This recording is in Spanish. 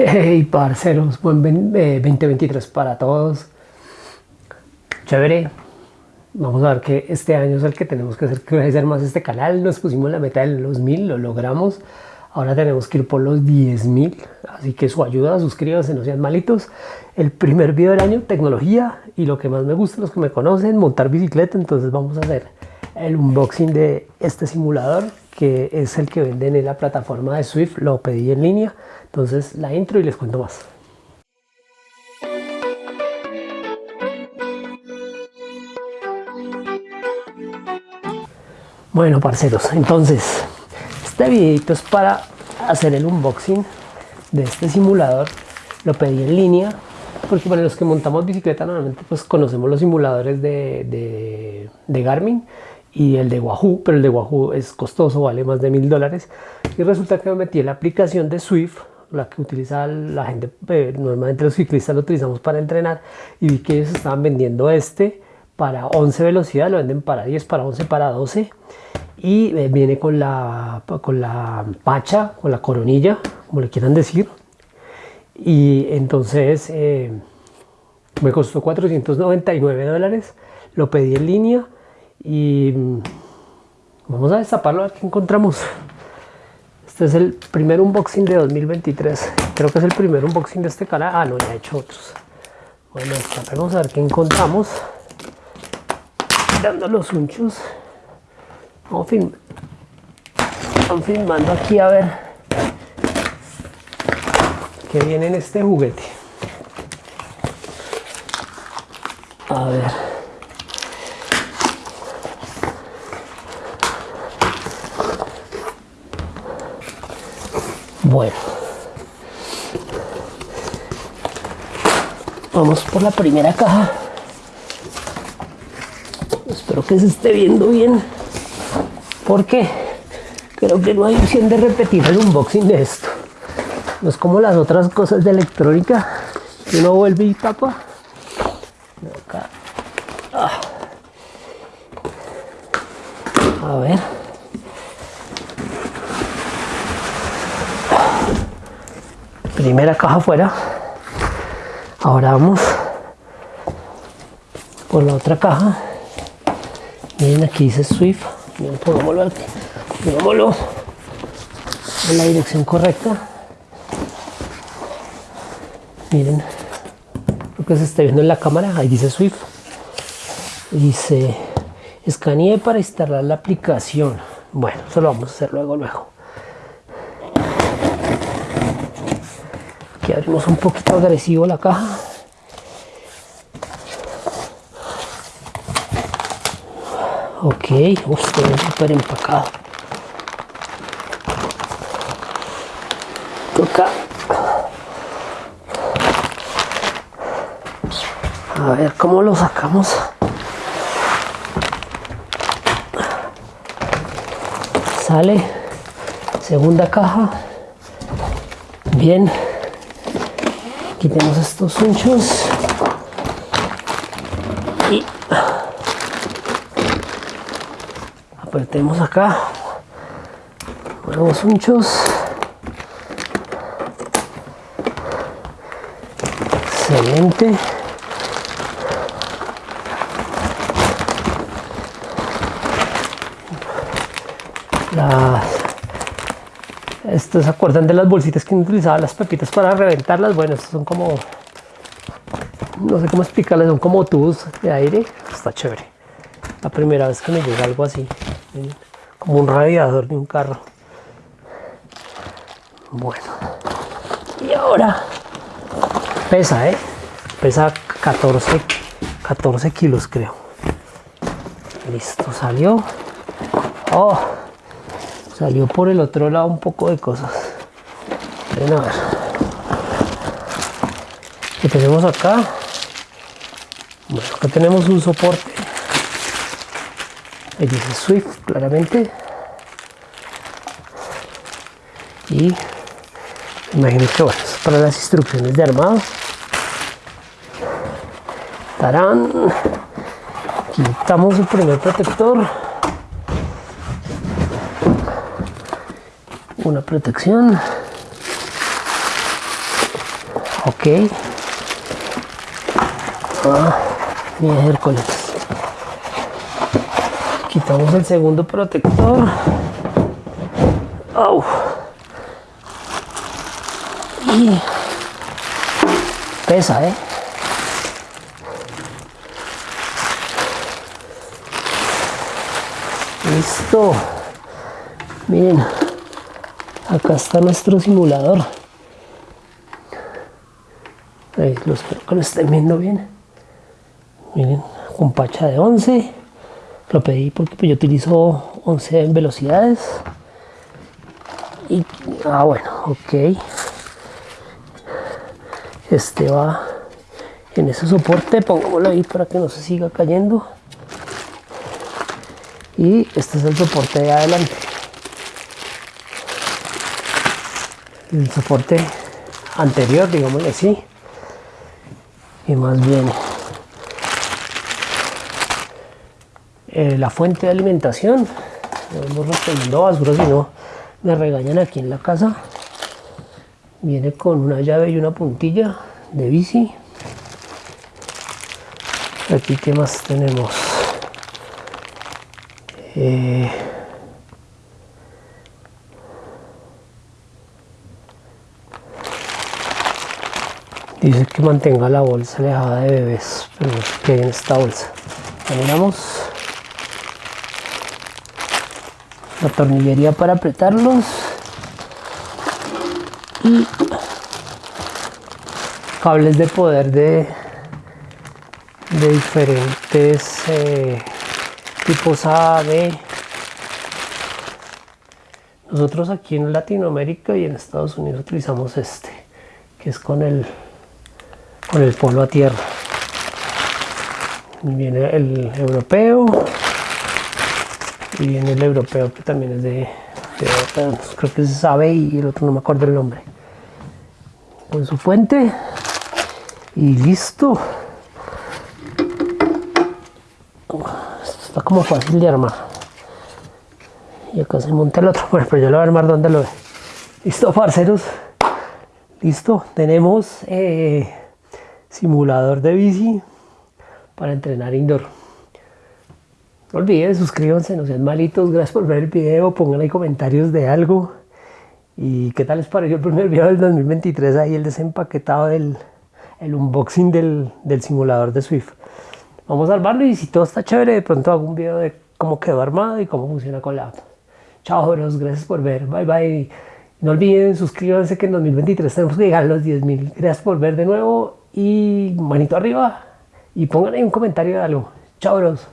Hey parceros, buen 2023 eh, para todos. Chévere. Vamos a ver que este año es el que tenemos que hacer crecer más este canal. Nos pusimos la meta de los mil, lo logramos. Ahora tenemos que ir por los 10.000, así que su ayuda, suscríbanse, no sean malitos. El primer video del año, tecnología, y lo que más me gusta, los que me conocen, montar bicicleta, entonces vamos a hacer el unboxing de este simulador que es el que venden en la plataforma de Swift, lo pedí en línea, entonces la intro y les cuento más. Bueno parceros, entonces este videito es para hacer el unboxing de este simulador, lo pedí en línea porque para los que montamos bicicleta normalmente pues conocemos los simuladores de, de Garmin y el de Wahoo, pero el de Wahoo es costoso, vale más de mil dólares. Y resulta que me metí en la aplicación de Swift, la que utiliza la gente, eh, normalmente los ciclistas lo utilizamos para entrenar, y vi que ellos estaban vendiendo este para 11 velocidades, lo venden para 10, para 11, para 12, y eh, viene con la, con la pacha, con la coronilla, como le quieran decir, y entonces eh, me costó 499 dólares, lo pedí en línea, y vamos a destaparlo a ver qué encontramos. Este es el primer unboxing de 2023 creo que es el primer unboxing de este canal. Ah no ya he hecho otros. Bueno vamos a ver qué encontramos. Dando los unchos. Vamos, film vamos filmando aquí a ver qué viene en este juguete. A ver Bueno. Vamos por la primera caja. Espero que se esté viendo bien. Porque creo que no hay opción de repetir el unboxing de esto. No es como las otras cosas de electrónica. Que uno vuelve y tapa. Ah. A ver. Primera caja fuera. Ahora vamos por la otra caja. Miren aquí dice Swift. Miren, pongámoslo aquí. Pongámoslo en la dirección correcta. Miren lo que se está viendo en la cámara. Ahí dice Swift. Dice escanee para instalar la aplicación. Bueno eso lo vamos a hacer luego luego abrimos un poquito agresivo la caja. Ok usted súper empacado. Toca a ver cómo lo sacamos sale. Segunda caja. Bien quitemos estos hinchos. Y apretemos acá. Nuevos hinchos. Excelente. Las estos se acuerdan de las bolsitas que utilizaban las pepitas para reventarlas bueno estos son como no sé cómo explicarles son como tubos de aire. Está chévere. La primera vez que me llega algo así como un radiador de un carro. Bueno. Y ahora pesa eh pesa 14 14 kilos creo. Listo salió. Oh salió por el otro lado un poco de cosas. Ven a ver. Que tenemos acá bueno acá tenemos un soporte. Ahí dice Swift claramente. Y imagino que bueno es para las instrucciones de armado. Tarán. Quitamos el primer protector una protección Ok. Ah, miércoles. Quitamos el segundo protector. Oh. Y pesa, ¿eh? Listo. Miren, acá está nuestro simulador. Espero que lo estén viendo bien. Miren, con pacha de 11. Lo pedí porque pues, yo utilizo 11 en velocidades. Y, ah, bueno, ok. Este va en ese soporte, pongámoslo ahí para que no se siga cayendo. Y este es el soporte de adelante. El soporte anterior, digámosle así. Y más bien Eh, la fuente de alimentación. Hemos recogiendo basura, si no me regañan aquí en la casa. Viene con una llave y una puntilla de bici. Aquí, ¿qué más tenemos? Eh, dice que mantenga la bolsa alejada de bebés, pero qué hay en esta bolsa. Miramos. la tornillería para apretarlos y cables de poder de, de diferentes eh, tipos A, B. Nosotros aquí en Latinoamérica y en Estados Unidos utilizamos este, que es con el, con el polo a tierra. Viene el europeo, y viene el europeo que también es de, creo que se sabe y el otro no me acuerdo el nombre. Con su fuente y listo. Está como fácil de armar. Y acá se monta el otro pero yo lo voy a armar donde lo ve. Listo parceros. Listo tenemos eh, simulador de bici para entrenar indoor no olviden, suscríbanse, no sean malitos, gracias por ver el video, pongan ahí comentarios de algo. ¿Y qué tal les pareció el primer video del 2023? Ahí el desempaquetado del el unboxing del, del simulador de Swift. Vamos a armarlo y si todo está chévere, de pronto hago un video de cómo quedó armado y cómo funciona con la app. Chao, gracias por ver, bye bye. No olviden, suscríbanse que en 2023 tenemos que llegar a los 10.000. Gracias por ver de nuevo y manito arriba y pongan ahí un comentario de algo. Chao, bros.